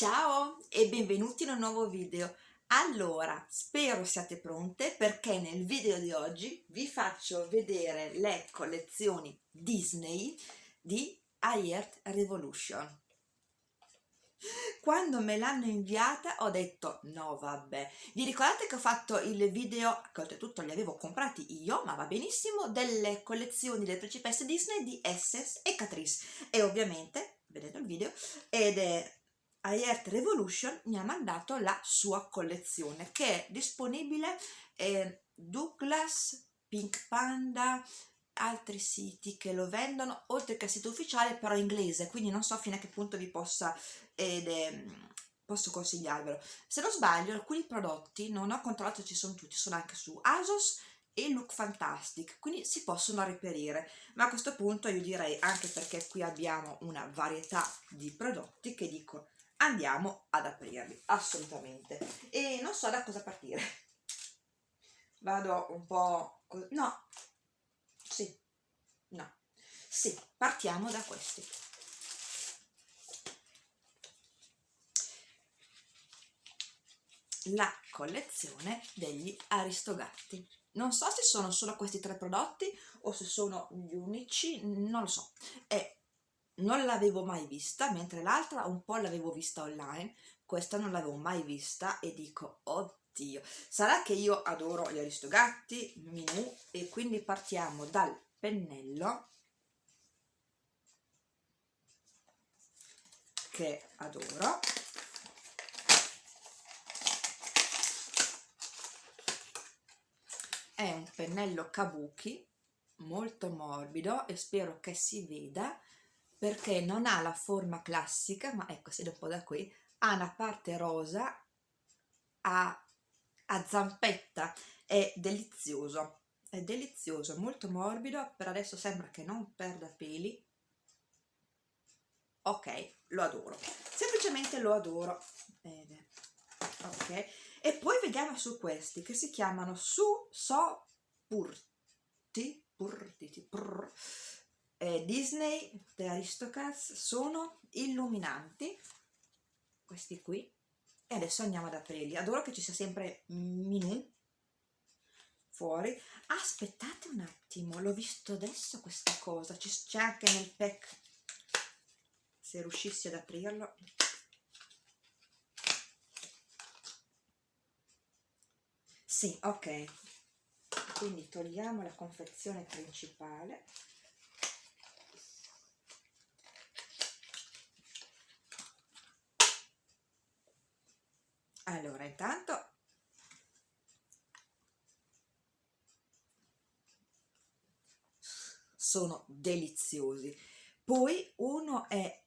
Ciao e benvenuti in un nuovo video. Allora, spero siate pronte perché nel video di oggi vi faccio vedere le collezioni Disney di iEarth Revolution. Quando me l'hanno inviata ho detto no vabbè, vi ricordate che ho fatto il video, che oltretutto li avevo comprati io, ma va benissimo, delle collezioni delle principesse Disney di Essex e Catrice e ovviamente, vedete il video, ed è iEarth Revolution mi ha mandato la sua collezione che è disponibile eh, Douglas, Pink Panda, altri siti che lo vendono oltre che al sito ufficiale però inglese quindi non so fino a che punto vi possa ed, eh, posso consigliarvelo. Se non sbaglio alcuni prodotti non ho controllato ci sono tutti sono anche su ASOS e Look Fantastic quindi si possono reperire. Ma a questo punto io direi anche perché qui abbiamo una varietà di prodotti che dico andiamo ad aprirli assolutamente. E non so da cosa partire. Vado un po' no. Sì. No. Sì partiamo da questi. La collezione degli aristogatti. Non so se sono solo questi tre prodotti o se sono gli unici non lo so. E non l'avevo mai vista, mentre l'altra un po' l'avevo vista online, questa non l'avevo mai vista e dico, oddio, sarà che io adoro gli aristogatti, Minù, e quindi partiamo dal pennello, che adoro, è un pennello kabuki molto morbido e spero che si veda perché non ha la forma classica, ma ecco, si vede un po' da qui, ha una parte rosa a, a zampetta, è delizioso, è delizioso, molto morbido, per adesso sembra che non perda peli, ok, lo adoro, semplicemente lo adoro, Bene. ok, e poi vediamo su questi che si chiamano Su So Purti, Purti, Purti, eh, Disney The Aristocrats sono illuminanti questi qui. E adesso andiamo ad aprirli. Adoro che ci sia sempre Minù fuori. Aspettate un attimo l'ho visto adesso questa cosa. C'è anche nel pack se riuscissi ad aprirlo. Sì ok. Quindi togliamo la confezione principale allora intanto sono deliziosi poi uno è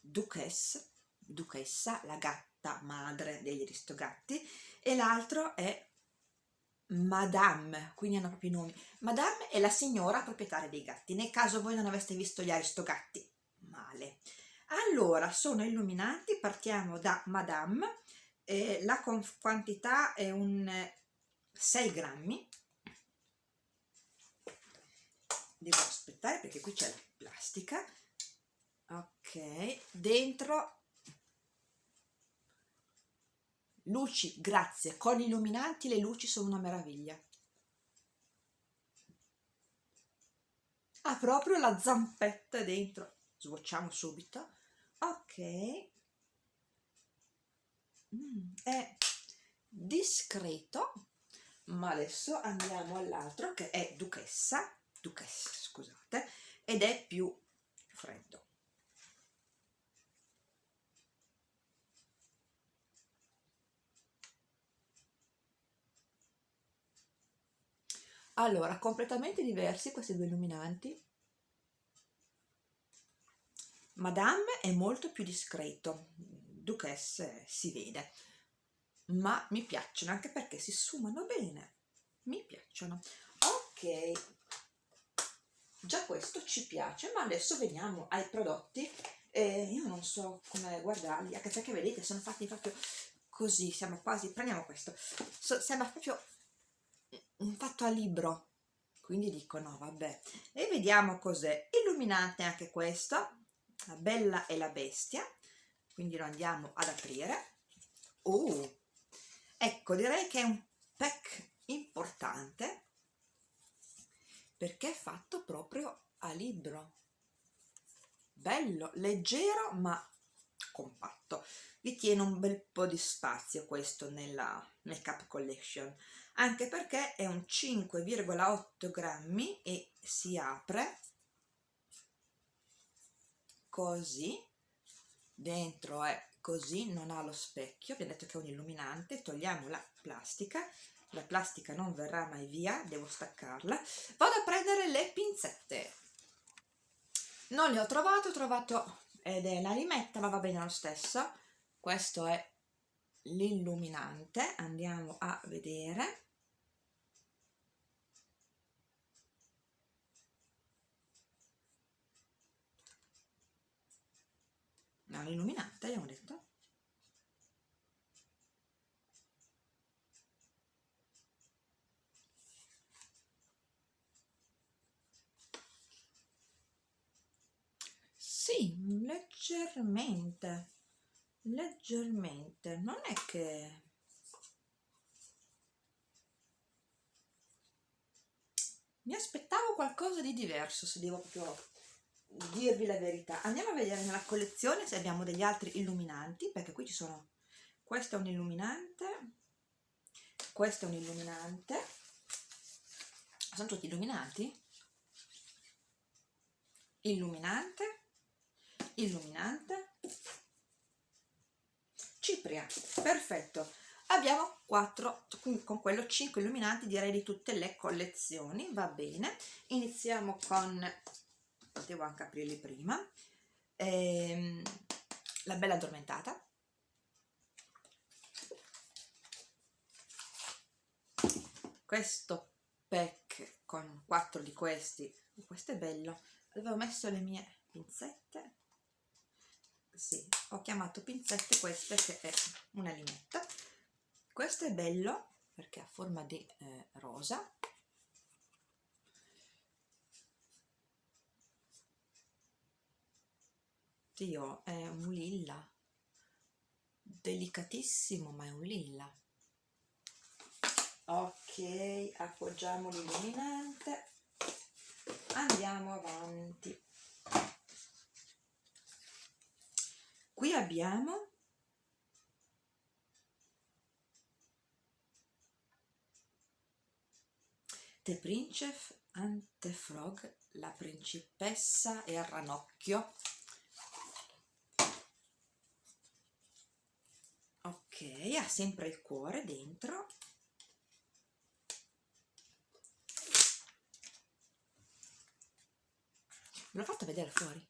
Duchess Duchessa la gatta madre degli aristogatti e l'altro è Madame, quindi hanno proprio i nomi. Madame è la signora proprietaria dei gatti, nel caso voi non aveste visto gli aristogatti, male. Allora, sono illuminanti, partiamo da Madame, eh, la quantità è un 6 grammi. Devo aspettare perché qui c'è la plastica. Ok dentro. Luci grazie. Con illuminanti le luci sono una meraviglia. Ha proprio la zampetta dentro. Swatchiamo subito. Ok è discreto ma adesso andiamo all'altro che è duchessa duchessa scusate ed è più freddo. Allora completamente diversi questi due illuminanti. Madame è molto più discreto Duchesse si vede. Ma mi piacciono anche perché si sfumano bene. Mi piacciono. Ok. Già questo ci piace ma adesso veniamo ai prodotti. Eh, io non so come guardarli anche perché vedete sono fatti proprio così siamo quasi prendiamo questo. So, sembra proprio fatto a libro. Quindi dico no vabbè. E vediamo cos'è. Illuminante anche questo la bella e la bestia quindi lo andiamo ad aprire. Oh ecco direi che è un pack importante perché è fatto proprio a libro. Bello leggero ma compatto. Vi tiene un bel po' di spazio questo nella Makeup Collection anche perché è un 5,8 grammi e si apre così dentro è così non ha lo specchio abbiamo detto che è un illuminante togliamo la plastica la plastica non verrà mai via devo staccarla. Vado a prendere le pinzette. Non le ho trovate ho trovato ed è la limetta ma va bene lo stesso. Questo è l'illuminante andiamo a vedere no, l'illuminante abbiamo detto. Sì, leggermente leggermente. Non è che mi aspettavo qualcosa di diverso se devo proprio dirvi la verità. Andiamo a vedere nella collezione se abbiamo degli altri illuminanti perché qui ci sono questo è un illuminante questo è un illuminante. Sono tutti illuminanti illuminante illuminante cipria perfetto. Abbiamo 4 con quello 5 illuminanti direi di tutte le collezioni va bene. Iniziamo con devo anche aprirli prima. Ehm, la bella addormentata. Questo pack con 4 di questi questo è bello. Avevo messo le mie pinzette. Sì, ho chiamato pinzette queste che è una limetta questo è bello perché ha forma di eh, rosa Dio, è un lilla. Delicatissimo ma è un lilla. Ok appoggiamo l'illuminante. Andiamo avanti. Qui abbiamo The Princess and the Frog la principessa e il ranocchio ok ha sempre il cuore dentro. Me l'ho fatto vedere fuori.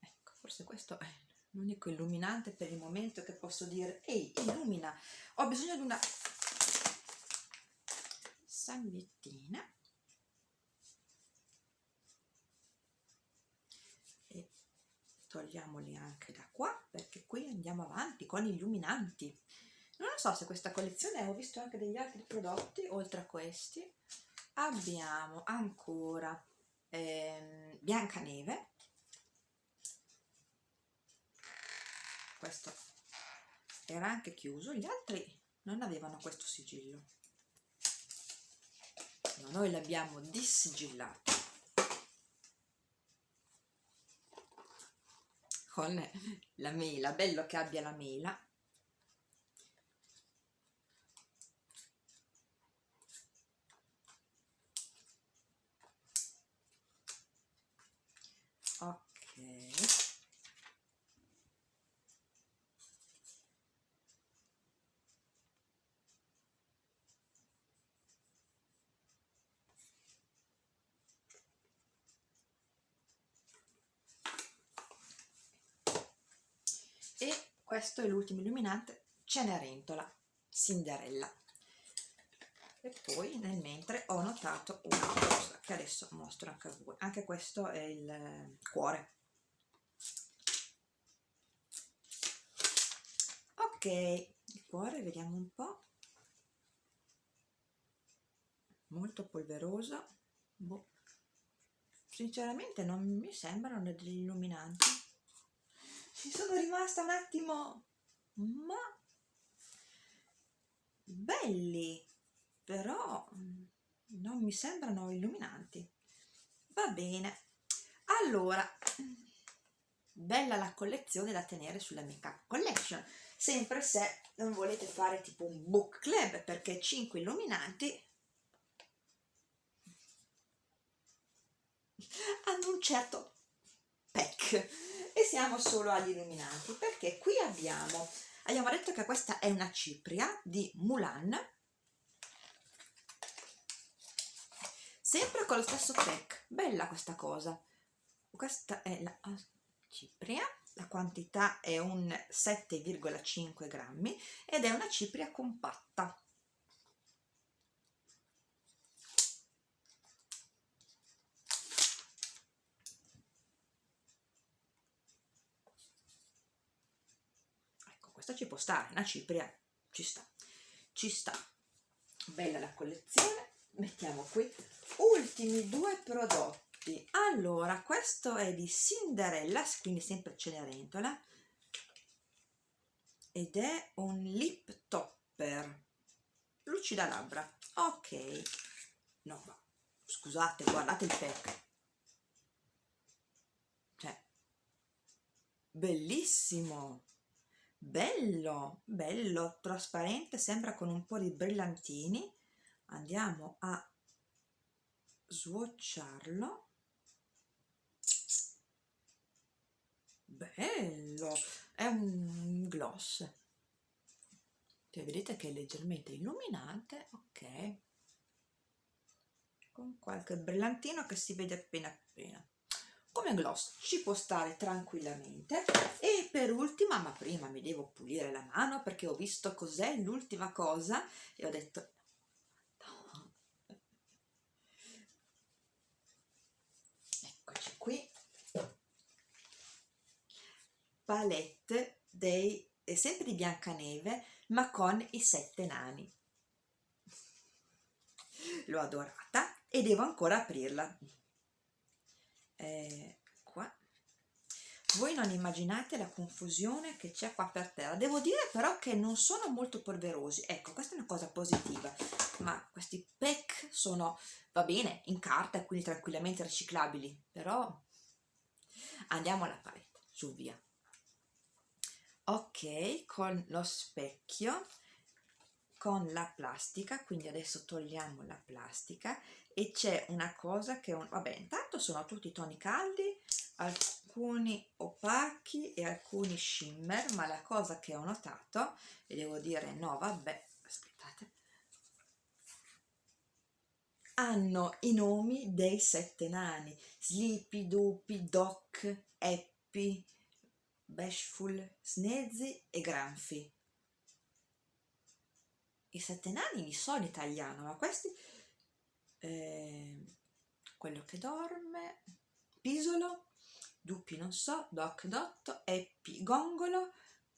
Ecco forse questo è l'unico illuminante per il momento che posso dire ehi illumina ho bisogno di una salviettina togliamoli anche da qua perché qui andiamo avanti con illuminanti. Non so se questa collezione ho visto anche degli altri prodotti oltre a questi abbiamo ancora ehm, Biancaneve. Questo era anche chiuso gli altri non avevano questo sigillo. No, noi l'abbiamo dissigillato con la mela bello che abbia la mela questo è l'ultimo illuminante Cenerentola Cinderella. E poi nel mentre ho notato una cosa che adesso mostro anche a voi. Anche questo è il cuore. Ok il cuore vediamo un po' molto polveroso. Boh. sinceramente non mi sembrano degli illuminanti ci sono rimasta un attimo. Ma belli però mm, non mi sembrano illuminanti. Va bene. Allora bella la collezione da tenere sulla make collection. Sempre se non volete fare tipo un book club perché 5 illuminanti hanno un certo pack. E siamo solo agli illuminanti perché qui abbiamo abbiamo detto che questa è una cipria di Mulan sempre con lo stesso pack. Bella questa cosa. Questa è la cipria la quantità è un 7,5 grammi ed è una cipria compatta ecco questa ci può stare una cipria ci sta ci sta. Bella la collezione mettiamo qui. Ultimi due prodotti. Allora questo è di Cinderella quindi sempre Cenerentola ed è un lip topper. Lucida labbra ok. No ma scusate guardate il pack. Cioè bellissimo bello bello trasparente sembra con un po' di brillantini. Andiamo a swatcharlo bello è un gloss. Cioè, vedete che è leggermente illuminante ok. Con qualche brillantino che si vede appena appena come gloss ci può stare tranquillamente. E per ultima ma prima mi devo pulire la mano perché ho visto cos'è l'ultima cosa e ho detto no. eccoci qui. Palette dei, sempre di Biancaneve ma con i sette nani. L'ho adorata e devo ancora aprirla eh, qua voi non immaginate la confusione che c'è qua per terra. Devo dire però che non sono molto polverosi. Ecco questa è una cosa positiva. Ma questi pack sono va bene in carta quindi tranquillamente riciclabili. Però andiamo alla palette. Su via. Ok con lo specchio con la plastica. Quindi adesso togliamo la plastica. E c'è una cosa che un, vabbè intanto sono tutti toni caldi alcuni opachi e alcuni shimmer ma la cosa che ho notato e devo dire no vabbè aspettate hanno i nomi dei sette nani Sleepy, Dupi, Doc, Happy Bashful, Snezzi e Granfi. I sette nani li so in italiano, ma questi... Eh, quello che dorme, Pisolo, Dupi non so, Doc Dotto, Eppi Gongolo,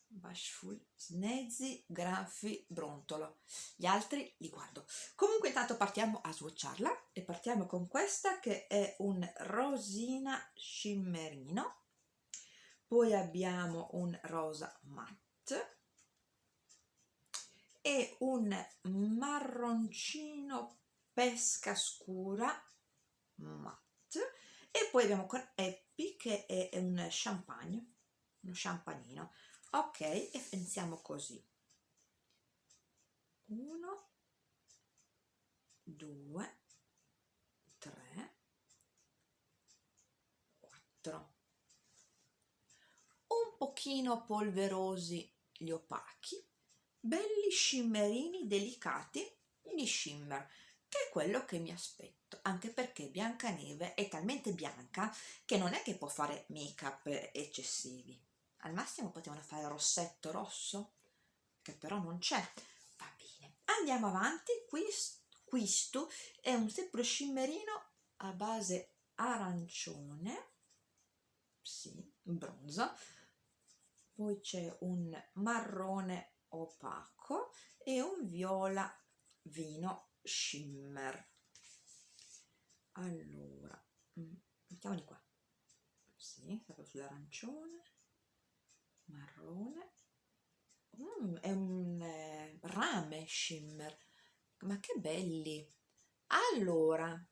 Bashful, Snezzi, Granfi, Brontolo. Gli altri li guardo. Comunque intanto partiamo a swatcharla e partiamo con questa che è un rosina scimmerino poi abbiamo un rosa matte e un marroncino pesca scura matte e poi abbiamo con Happy che è un champagne uno champagnino. Ok e pensiamo così. Uno due tre quattro. Pochino polverosi gli opachi, belli shimmerini delicati gli shimmer, che è quello che mi aspetto, anche perché Biancaneve è talmente bianca che non è che può fare make-up eccessivi. Al massimo potevano fare rossetto rosso, che però non c'è. Va bene, andiamo avanti, questo è un sempre shimmerino a base arancione, sì, bronzo, poi c'è un marrone opaco e un viola vino shimmer allora mm, mettiamoli qua. Sì, proprio sull'arancione marrone. Mm, è un eh, rame shimmer ma che belli. Allora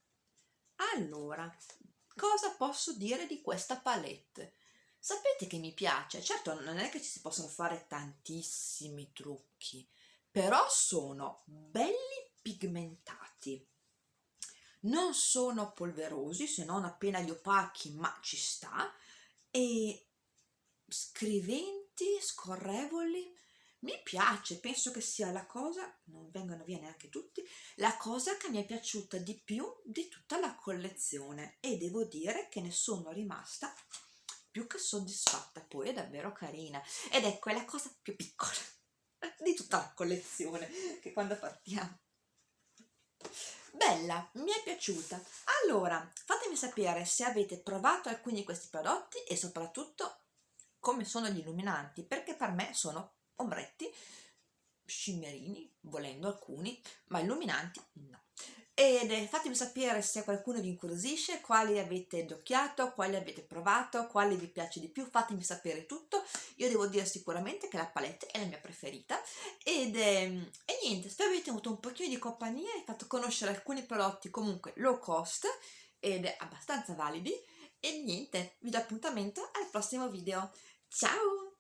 allora cosa posso dire di questa palette? Sapete che mi piace? Certo non è che ci si possono fare tantissimi trucchi però sono belli pigmentati. Non sono polverosi se non appena gli opachi ma ci sta. E scriventi scorrevoli mi piace, penso che sia la cosa, non vengono via neanche tutti, la cosa che mi è piaciuta di più di tutta la collezione. E devo dire che ne sono rimasta più che soddisfatta, poi è davvero carina. Ed ecco è la cosa più piccola di tutta la collezione che quando partiamo bella, mi è piaciuta allora fatemi sapere se avete provato alcuni di questi prodotti e soprattutto come sono gli illuminanti perché per me sono ombretti scimmerini, volendo alcuni, ma illuminanti. Ed eh, fatemi sapere se qualcuno vi incuriosisce, quali avete docchiato, quali avete provato, quale vi piace di più, fatemi sapere tutto. Io devo dire sicuramente che la palette è la mia preferita ed, eh, e niente, spero avete avuto un pochino di compagnia e fatto conoscere alcuni prodotti comunque low cost ed abbastanza validi e niente, vi do appuntamento al prossimo video. Ciao!